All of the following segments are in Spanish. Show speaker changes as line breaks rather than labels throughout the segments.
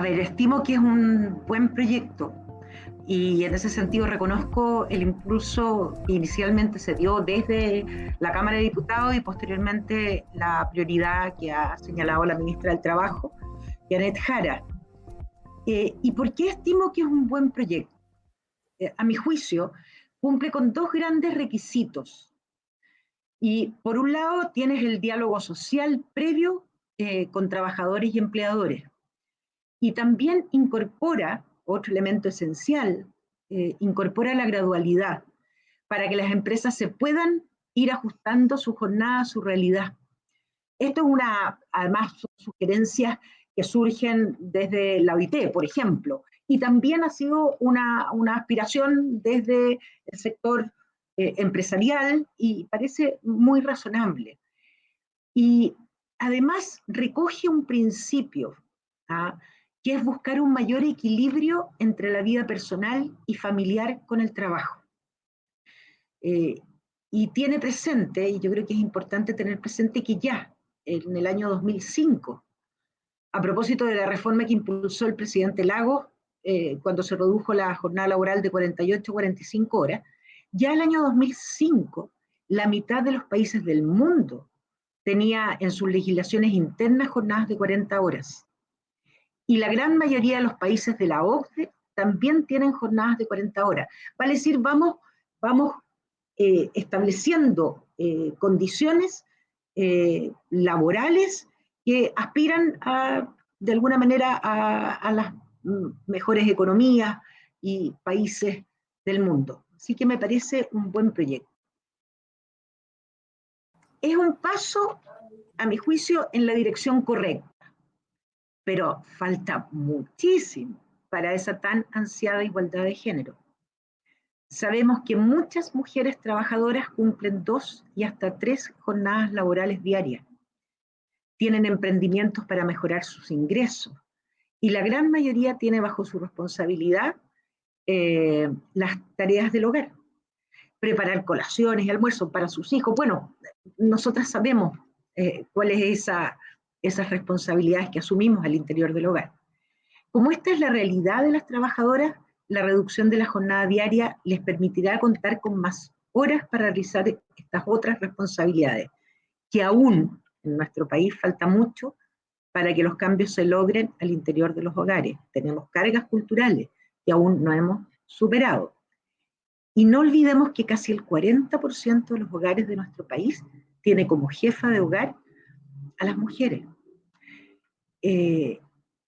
A ver, estimo que es un buen proyecto y en ese sentido reconozco el impulso que inicialmente se dio desde la Cámara de Diputados y posteriormente la prioridad que ha señalado la ministra del Trabajo, Janet Jara. Eh, ¿Y por qué estimo que es un buen proyecto? Eh, a mi juicio, cumple con dos grandes requisitos. Y por un lado, tienes el diálogo social previo eh, con trabajadores y empleadores. Y también incorpora otro elemento esencial, eh, incorpora la gradualidad para que las empresas se puedan ir ajustando su jornada a su realidad. Esto es una, además, sugerencias que surgen desde la OIT, por ejemplo, y también ha sido una, una aspiración desde el sector eh, empresarial y parece muy razonable. Y además recoge un principio, ¿ah? Que es buscar un mayor equilibrio entre la vida personal y familiar con el trabajo. Eh, y tiene presente, y yo creo que es importante tener presente que ya en el año 2005, a propósito de la reforma que impulsó el presidente Lago, eh, cuando se redujo la jornada laboral de 48 a 45 horas, ya el año 2005 la mitad de los países del mundo tenía en sus legislaciones internas jornadas de 40 horas y la gran mayoría de los países de la OCDE también tienen jornadas de 40 horas. Vale decir, vamos, vamos eh, estableciendo eh, condiciones eh, laborales que aspiran de alguna manera a, las mejores economías y países del mundo. Así que me parece un buen proyecto. Es un paso, a mi juicio, en la dirección correcta pero falta muchísimo para esa tan ansiada igualdad de género. Sabemos que muchas mujeres trabajadoras cumplen dos y hasta tres jornadas laborales diarias. Tienen emprendimientos para mejorar sus ingresos y la gran mayoría tiene bajo su responsabilidad eh, las tareas del hogar. Preparar colaciones y almuerzos para sus hijos. Bueno, nosotras sabemos eh, cuál es esa esas responsabilidades que asumimos al interior del hogar. Como esta es la realidad de las trabajadoras, la reducción de la jornada diaria les permitirá contar con más horas para realizar estas otras responsabilidades, que aún en nuestro país falta mucho para que los cambios se logren al interior de los hogares. Tenemos cargas culturales que aún no hemos superado. Y no olvidemos que casi el 40% de los hogares de nuestro país tiene como jefa de hogar a las mujeres. Eh,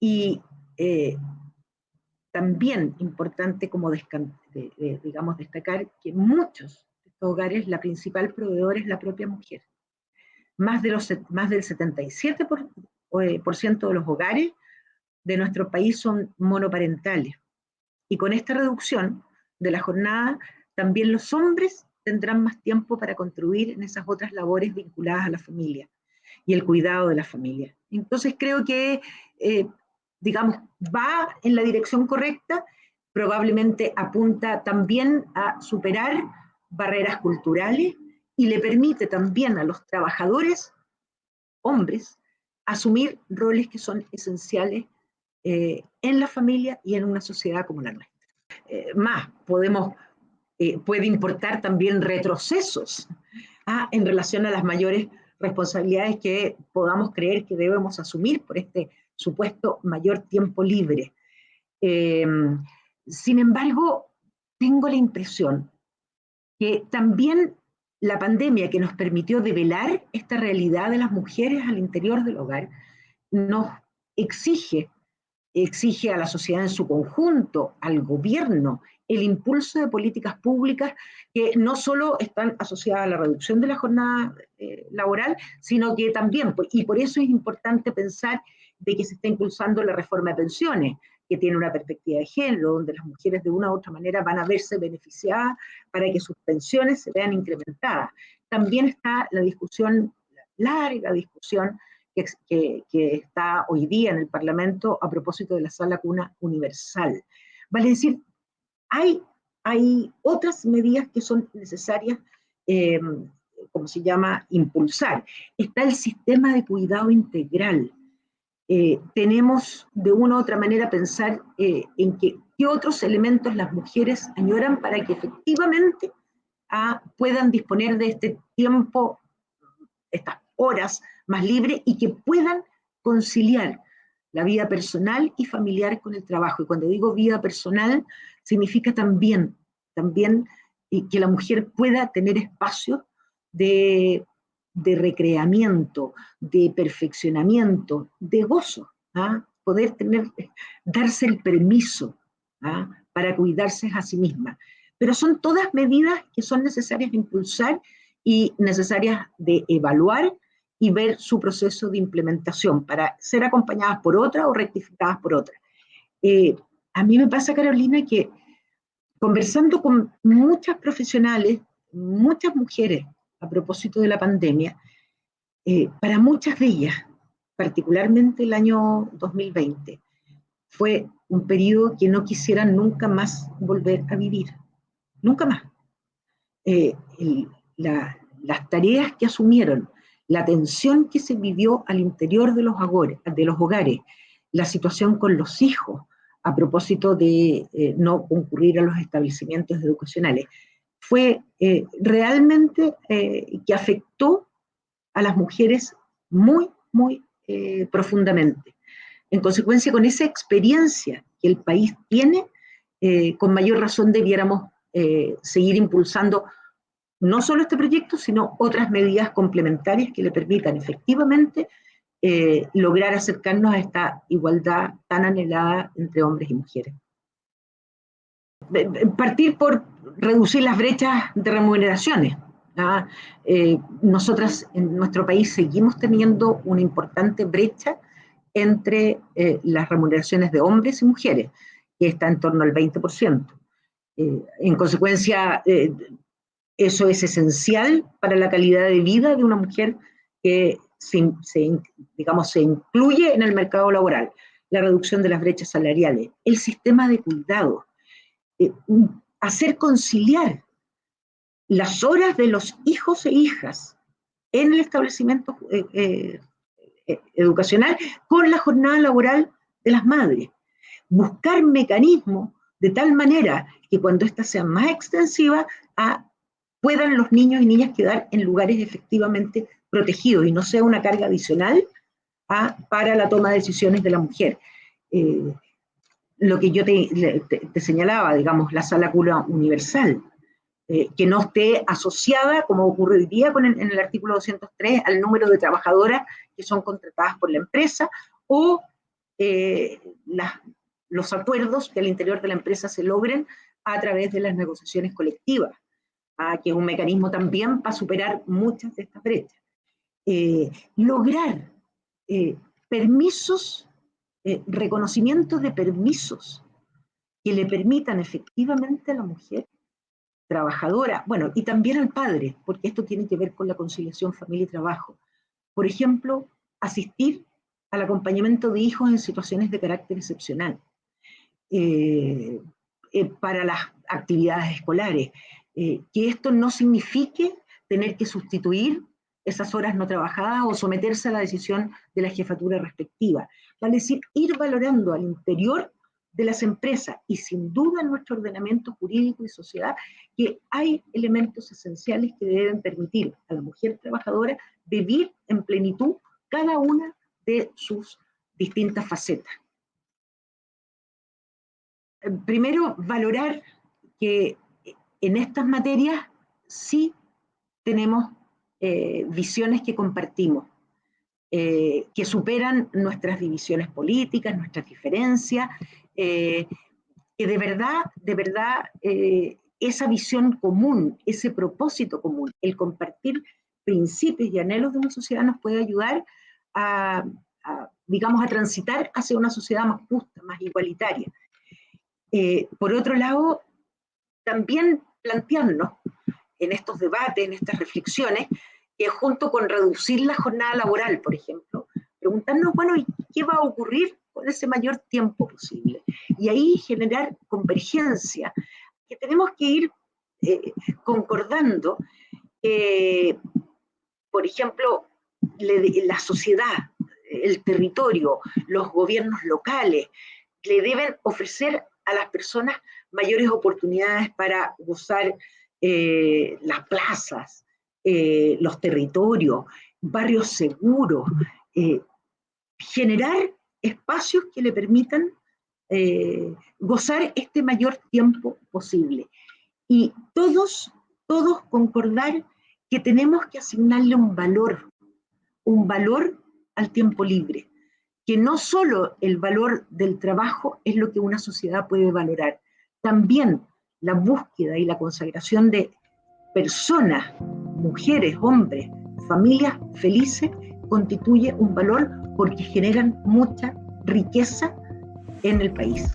y eh, también importante como digamos, destacar que muchos de hogares la principal proveedora es la propia mujer. Más, de los, más del 77% eh, por, ciento de los hogares de nuestro país son monoparentales. Y con esta reducción de la jornada, también los hombres tendrán más tiempo para contribuir en esas otras labores vinculadas a la familia y el cuidado de la familia. Entonces creo que, eh, digamos, va en la dirección correcta, probablemente apunta también a superar barreras culturales y le permite también a los trabajadores, hombres, asumir roles que son esenciales eh, en la familia y en una sociedad como la nuestra. Eh, más, podemos, puede importar también retrocesos ah, en relación a las mayores responsabilidades que podamos creer que debemos asumir por este supuesto mayor tiempo libre. Em, sin embargo, tengo la impresión que también la pandemia que nos permitió develar esta realidad de las mujeres al interior del hogar, nos exige, exige a la sociedad en su conjunto, al gobierno, el impulso de políticas públicas que no solo están asociadas a la reducción de la jornada eh, laboral, sino que también, y por eso es importante pensar de que se está impulsando la reforma de pensiones, que tiene una perspectiva de género, donde las mujeres de una u otra manera van a verse beneficiadas para que sus pensiones se vean incrementadas. También está la discusión, la larga discusión que, está hoy día en el Parlamento a propósito de la sala cuna universal. Vale decir, hay, hay otras medidas que son necesarias, eh, como se llama, impulsar. Está el sistema de cuidado integral, eh, tenemos de una u otra manera pensar eh, en qué otros elementos las mujeres añoran para que efectivamente ah, puedan disponer de este tiempo, estas horas más libres y que puedan conciliar la vida personal y familiar con el trabajo. Y cuando digo vida personal, significa también, también que la mujer pueda tener espacios de, recreamiento, de perfeccionamiento, de gozo, ¿ah? poder tener, darse el permiso ¿ah? para cuidarse a sí misma. Pero son todas medidas que son necesarias de impulsar y necesarias de evaluar y ver su proceso de implementación para ser acompañadas por otra o rectificadas por otra. Eh, a mí me pasa, Carolina, que conversando con muchas profesionales, muchas mujeres a propósito de la pandemia, eh, para muchas de ellas, particularmente el año 2020, fue un periodo que no quisieran nunca más volver a vivir, nunca más. Eh, las tareas que asumieron, la tensión que se vivió al interior de los, hogares, la situación con los hijos, a propósito de eh, no concurrir a los establecimientos educacionales, fue eh, realmente eh, que afectó a las mujeres muy, muy profundamente. En consecuencia, con esa experiencia que el país tiene, con mayor razón debiéramos seguir impulsando no solo este proyecto, sino otras medidas complementarias que le permitan efectivamente eh, lograr acercarnos a esta igualdad tan anhelada entre hombres y mujeres. Partir por reducir las brechas de remuneraciones. ¿ah? Eh, nosotras en nuestro país seguimos teniendo una importante brecha entre eh, las remuneraciones de hombres y mujeres, que está en torno al 20%. en consecuencia, eso es esencial para la calidad de vida de una mujer que se, digamos, se incluye en el mercado laboral. La reducción de las brechas salariales, el sistema de cuidado, eh, hacer conciliar las horas de los hijos e hijas en el establecimiento eh, eh, educacional con la jornada laboral de las madres. Buscar mecanismos de tal manera que cuando ésta sea más extensiva, a puedan los niños y niñas quedar en lugares efectivamente protegidos y no sea una carga adicional para la toma de decisiones de la mujer. Eh, lo que yo te, señalaba, digamos, la sala cura universal, eh, que no esté asociada, como día con en el artículo 203, al número de trabajadoras que son contratadas por la empresa, o eh, los acuerdos que al interior de la empresa se logren a través de las negociaciones colectivas que es un mecanismo también para superar muchas de estas brechas. Eh, lograr eh, permisos, eh, reconocimientos de permisos que le permitan efectivamente a la mujer trabajadora, bueno, y también al padre, porque esto tiene que ver con la conciliación familia y trabajo. Por ejemplo, asistir al acompañamiento de hijos en situaciones de carácter excepcional, para las actividades escolares, eh, que esto no signifique tener que sustituir esas horas no trabajadas o someterse a la decisión de la jefatura respectiva. Es decir, ir valorando al interior de las empresas y sin duda en nuestro ordenamiento jurídico y sociedad que hay elementos esenciales que deben permitir a la mujer trabajadora vivir en plenitud cada una de sus distintas facetas. Primero, valorar que en estas materias sí tenemos eh, visiones que compartimos, eh, que superan nuestras divisiones políticas, nuestras diferencias, eh, que de verdad, de verdad, esa visión común, ese propósito común, el compartir principios y anhelos de una sociedad nos puede ayudar a, digamos, a transitar hacia una sociedad más justa, más igualitaria. por otro lado, también plantearnos en estos debates, en estas reflexiones, que junto con reducir la jornada laboral, por ejemplo, preguntarnos, bueno, ¿y qué va a ocurrir con ese mayor tiempo posible? Y ahí generar convergencia, que tenemos que ir eh, concordando, por ejemplo, la sociedad, el territorio, los gobiernos locales, le deben ofrecer a las personas mayores oportunidades para gozar eh, las plazas, eh, los territorios, barrios seguros, eh, generar espacios que le permitan gozar este mayor tiempo posible. Y todos, todos concordar que tenemos que asignarle un valor, un valor al tiempo libre, que no solo el valor del trabajo es lo que una sociedad puede valorar, también la búsqueda y la consagración de personas, mujeres, hombres, familias felices, constituye un valor porque generan mucha riqueza en el país.